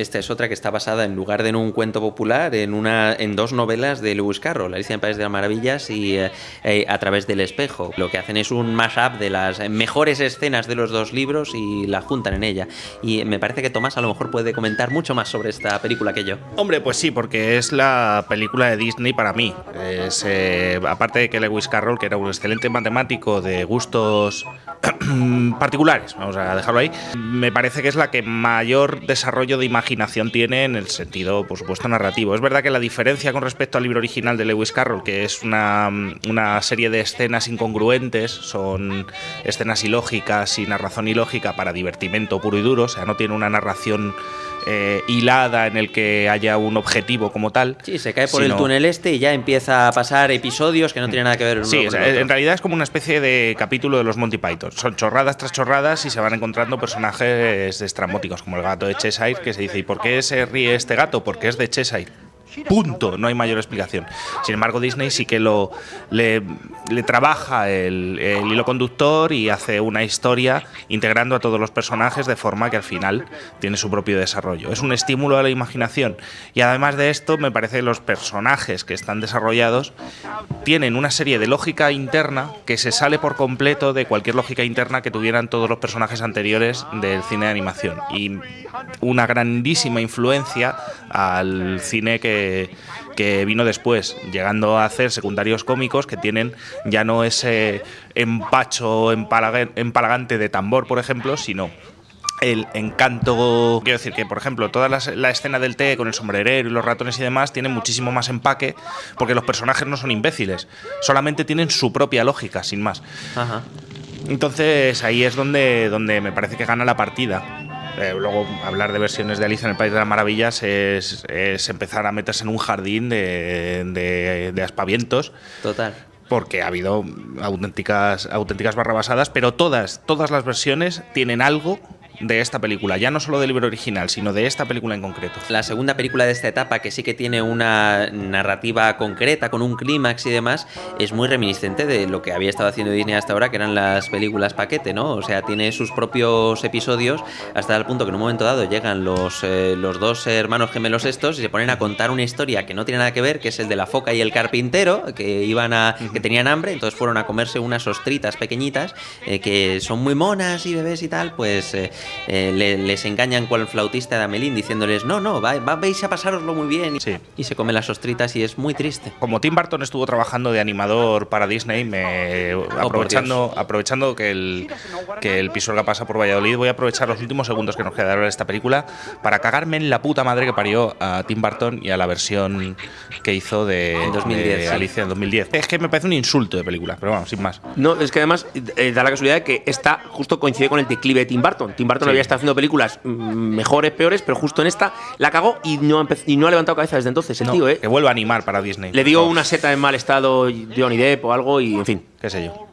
esta es otra que está basada en lugar de en un cuento popular, en una en dos novelas de Lewis Carroll, Alicia en País de las Maravillas y eh, eh, A través del espejo. Lo que hacen es un mashup de las mejores escenas de los dos libros y la juntan en ella. Y me parece que Tomás a lo mejor puede comentar mucho más sobre esta película que yo. Hombre, pues sí, porque es la película de Disney para mí. Eh, aparte de que Lewis Carroll, que era un excelente matemático de gustos particulares, vamos a dejarlo ahí, me parece que es la que mayor desarrollo de imaginación tiene en el sentido, por supuesto, narrativo. Es verdad que la diferencia con respecto al libro original de Lewis Carroll, que es una, una serie de escenas incongruentes, son escenas ilógicas, sin razón ilógica para divertimento puro y duro, o sea, no tiene una narración eh, hilada en el que haya un objetivo como tal. Sí, se cae por el túnel este y ya empieza a pasar episodios que no tienen nada que ver uno Sí, con el en otro. realidad es como una especie de capítulo de los Monty Python. Chorradas tras chorradas y se van encontrando personajes estrambóticos, como el gato de Cheshire, que se dice, ¿y por qué se ríe este gato? Porque es de Cheshire. Punto, no hay mayor explicación. Sin embargo, Disney sí que lo le, trabaja el, el hilo conductor y hace una historia integrando a todos los personajes de forma que al final tiene su propio desarrollo. Es un estímulo a la imaginación. Y además de esto, me parece que los personajes que están desarrollados tienen una serie de lógica interna que se sale por completo de cualquier lógica interna que tuvieran todos los personajes anteriores del cine de animación. Y una grandísima influencia al cine que que vino después, llegando a hacer secundarios cómicos que tienen ya no ese empacho empalaga- empalagante de tambor, por ejemplo, sino el encanto. Quiero decir que, por ejemplo, toda la, la escena del té con el sombrerero y los ratones y demás tiene muchísimo más empaque porque los personajes no son imbéciles, solamente tienen su propia lógica, sin más. Ajá. Entonces ahí es donde, donde me parece que gana la partida. Eh, luego, hablar de versiones de Alicia en el País de las Maravillas es, es empezar a meterse en un jardín de, de- de aspavientos, Total. porque ha habido auténticas, auténticas barrabasadas, pero todas, todas las versiones tienen algo de esta película, ya no solo del libro original, sino de esta película en concreto. La segunda película de esta etapa, que sí que tiene una narrativa concreta, con un clímax y demás, es muy reminiscente de lo que había estado haciendo Disney hasta ahora, que eran las películas paquete, ¿no? O sea, tiene sus propios episodios, hasta el punto que en un momento dado llegan los, eh, los dos hermanos gemelos estos y se ponen a contar una historia que no tiene nada que ver, que es el de la foca y el carpintero, que iban a. que tenían hambre, entonces fueron a comerse unas ostritas pequeñitas, eh, que son muy monas y bebés y tal, pues eh, eh, le- les engañan con el flautista de Amelín diciéndoles, no, no, va- va- vais a pasároslo muy bien. Y, Sí. y se comen las ostritas y es muy triste. Como Tim Burton estuvo trabajando de animador para Disney, me, Oh, aprovechando, aprovechando que el, que el Pisuerga pasa por Valladolid, voy a aprovechar los últimos segundos que nos quedaron de esta película para cagarme en la puta madre que parió a Tim Burton y a la versión que hizo de, En 2010, de sí. Alicia en 2010. Es que me parece un insulto de película, pero vamos, sin más. No, es que además eh, da la casualidad de que esta justo coincide con el declive de Tim Burton. Tim Burton Sí. había estado haciendo películas mm, mejores, peores, pero justo en esta la cagó y no, y no ha levantado cabeza desde entonces. El No, tío, ¿eh? Que vuelva a animar para Disney. Le dio una seta en mal estado Johnny Depp o algo y, en fin. qué sé yo.